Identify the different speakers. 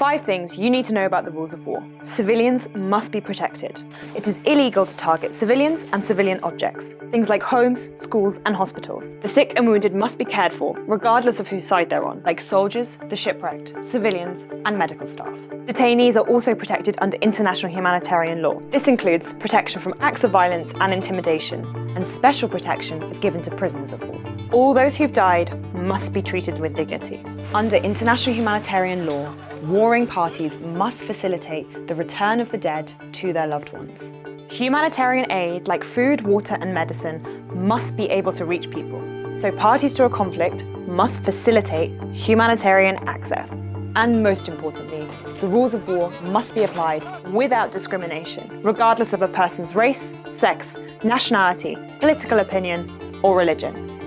Speaker 1: Five things you need to know about the rules of war. Civilians must be protected. It is illegal to target civilians and civilian objects, things like homes, schools and hospitals. The sick and wounded must be cared for, regardless of whose side they're on, like soldiers, the shipwrecked, civilians and medical staff. Detainees are also protected under international humanitarian law. This includes protection from acts of violence and intimidation, and special protection is given to prisoners of war. All those who've died must be treated with dignity. Under international humanitarian law, warring parties must facilitate the return of the dead to their loved ones. Humanitarian aid like food, water and medicine must be able to reach people. So parties to a conflict must facilitate humanitarian access. And most importantly, the rules of war must be applied without discrimination, regardless of a person's race, sex, nationality, political opinion or religion.